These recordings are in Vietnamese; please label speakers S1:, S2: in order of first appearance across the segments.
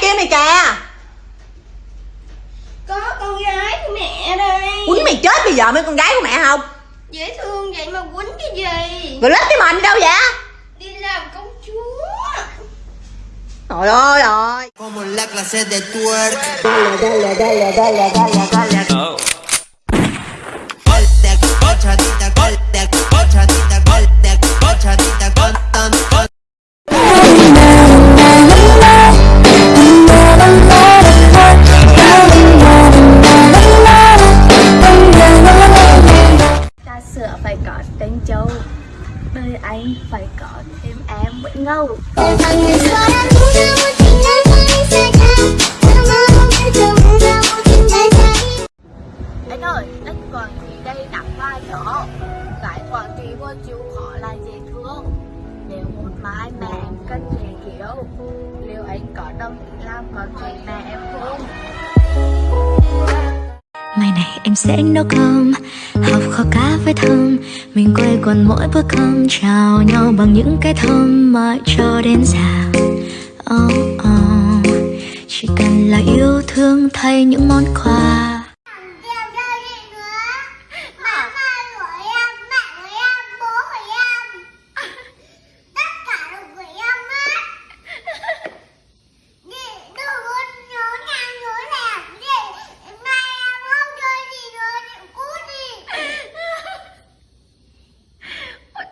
S1: kia mày kìa.
S2: Có con gái của mẹ đây.
S1: Quýnh mày chết bây giờ mấy con gái của mẹ không?
S2: Dễ thương vậy mà quýnh cái gì?
S1: Rồi lết cái mình đâu vậy?
S2: Đi làm công chúa.
S1: Trời ơi rồi
S3: Como la clase de twerk. Goltek,
S4: ta phải có tên châu đời anh phải có thêm em Nguyễn Ngâu anh ơi anh còn gì đây đặt vai nữa tại còn gì vô chịu khó là dễ thương nếu một mai mẹ em cần dễ kiểu liệu anh có đồng ý làm con gì mẹ em không
S5: Mai này em sẽ nấu cơm Học kho cá với thơm. Mình quay quần mỗi bữa cơm Chào nhau bằng những cái thơm Mãi cho đến già. Oh, oh. Chỉ cần là yêu thương thay những món quà.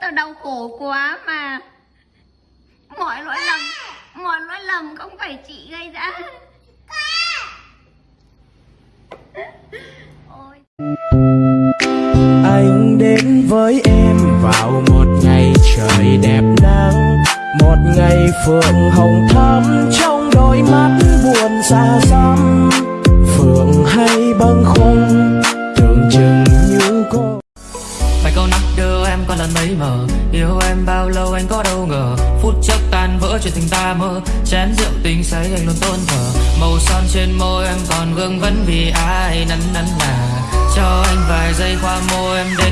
S4: Tao đau khổ quá mà. Mọi lỗi lầm, mọi lỗi lầm không phải chị gây ra.
S6: Anh đến với em vào một ngày trời đẹp nắng. Một ngày phượng hồng thắm trong đôi mắt buồn xa
S7: mờ Yêu em bao lâu anh có đâu ngờ. Phút chốc tan vỡ chuyện tình ta mơ. Chén rượu tình say anh luôn tôn thờ. Màu son trên môi em còn vương vấn vì ai nắn nắn là Cho anh vài giây qua môi em để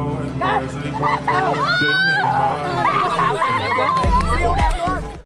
S7: oh